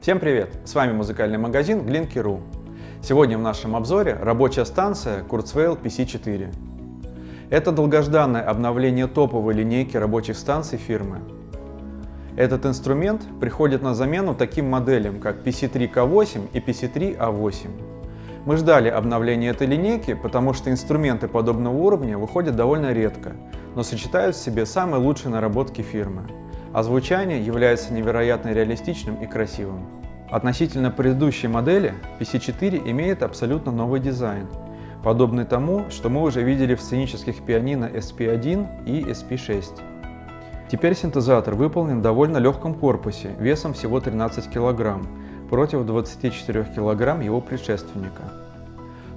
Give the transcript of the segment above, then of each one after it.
Всем привет! С вами музыкальный магазин Glinky.ru. Сегодня в нашем обзоре рабочая станция Kurzweil PC4. Это долгожданное обновление топовой линейки рабочих станций фирмы. Этот инструмент приходит на замену таким моделям, как PC3K8 и PC3A8. Мы ждали обновления этой линейки, потому что инструменты подобного уровня выходят довольно редко, но сочетают в себе самые лучшие наработки фирмы а звучание является невероятно реалистичным и красивым. Относительно предыдущей модели, PC4 имеет абсолютно новый дизайн, подобный тому, что мы уже видели в сценических пианино SP1 и SP6. Теперь синтезатор выполнен в довольно легком корпусе, весом всего 13 кг, против 24 кг его предшественника.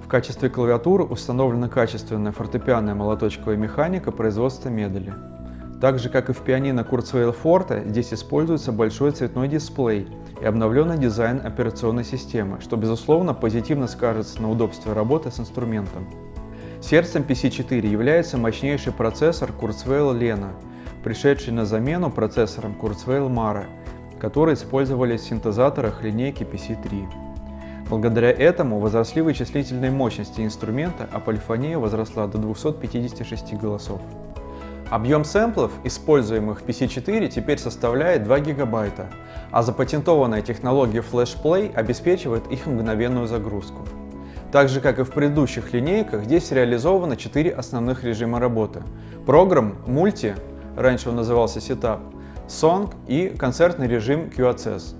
В качестве клавиатуры установлена качественная фортепианная молоточковая механика производства Медали. Так же, как и в пианино Kurzweil Forte, здесь используется большой цветной дисплей и обновленный дизайн операционной системы, что безусловно позитивно скажется на удобстве работы с инструментом. Сердцем PC4 является мощнейший процессор Kurzweil Lena, пришедший на замену процессорам Kurzweil Mara, которые использовались в синтезаторах линейки PC3. Благодаря этому возросли вычислительные мощности инструмента, а полифония возросла до 256 голосов. Объем сэмплов, используемых в PC4, теперь составляет 2 гигабайта, а запатентованная технология FlashPlay обеспечивает их мгновенную загрузку. Так же, как и в предыдущих линейках, здесь реализовано 4 основных режима работы. Программ, мульти, раньше он назывался Setup, Song и концертный режим QAccess.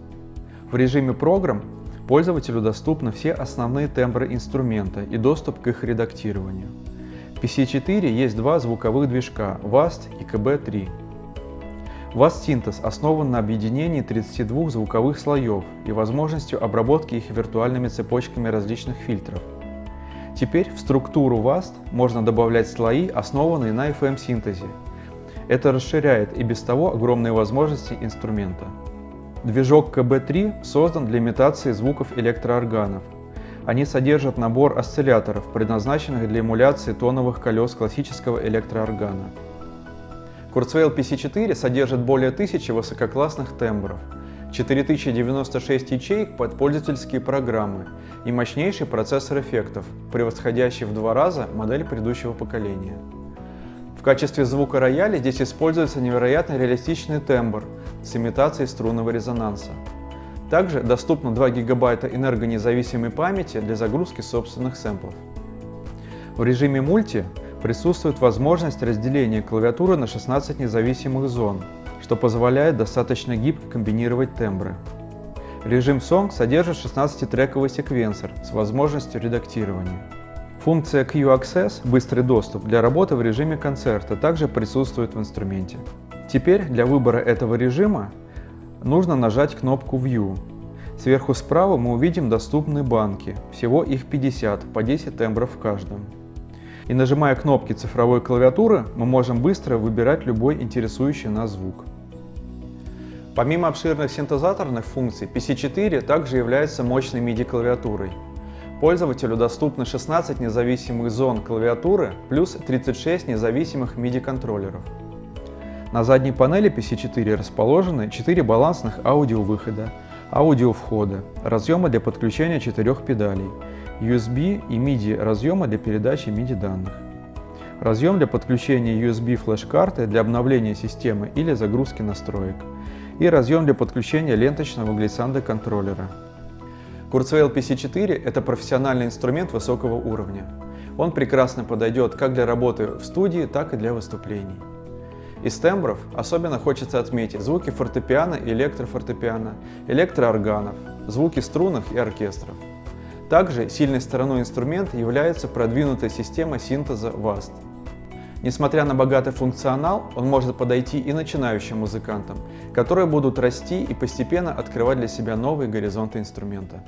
В режиме программ пользователю доступны все основные тембры инструмента и доступ к их редактированию. PC4 есть два звуковых движка VAST и KB3. VAST Synthos основан на объединении 32 звуковых слоев и возможностью обработки их виртуальными цепочками различных фильтров. Теперь в структуру VAST можно добавлять слои, основанные на FM-синтезе. Это расширяет и без того огромные возможности инструмента. Движок KB3 создан для имитации звуков электроорганов, они содержат набор осцилляторов, предназначенных для эмуляции тоновых колес классического электрооргана. Kurzweil PC4 содержит более 1000 высококлассных тембров, 4096 ячеек под пользовательские программы и мощнейший процессор эффектов, превосходящий в два раза модель предыдущего поколения. В качестве звука рояля здесь используется невероятно реалистичный тембр с имитацией струнного резонанса. Также доступно 2 гигабайта энергонезависимой памяти для загрузки собственных сэмплов. В режиме мульти присутствует возможность разделения клавиатуры на 16 независимых зон, что позволяет достаточно гибко комбинировать тембры. Режим Song содержит 16-трековый секвенсор с возможностью редактирования. Функция Q-Access – быстрый доступ для работы в режиме концерта также присутствует в инструменте. Теперь для выбора этого режима нужно нажать кнопку View. Сверху справа мы увидим доступные банки, всего их 50, по 10 тембров в каждом. И нажимая кнопки цифровой клавиатуры, мы можем быстро выбирать любой интересующий нас звук. Помимо обширных синтезаторных функций, PC4 также является мощной MIDI-клавиатурой. Пользователю доступны 16 независимых зон клавиатуры плюс 36 независимых MIDI-контроллеров. На задней панели PC4 расположены 4 балансных аудиовыхода, аудиовхода, разъемы для подключения четырех педалей, USB и MIDI разъемы для передачи MIDI данных, разъем для подключения USB флеш-карты для обновления системы или загрузки настроек и разъем для подключения ленточного глиссанда контроллера. Kurzweil PC4 – это профессиональный инструмент высокого уровня. Он прекрасно подойдет как для работы в студии, так и для выступлений. Из тембров особенно хочется отметить звуки фортепиано и электрофортепиано, электроорганов, звуки струнных и оркестров. Также сильной стороной инструмента является продвинутая система синтеза VAST. Несмотря на богатый функционал, он может подойти и начинающим музыкантам, которые будут расти и постепенно открывать для себя новые горизонты инструмента.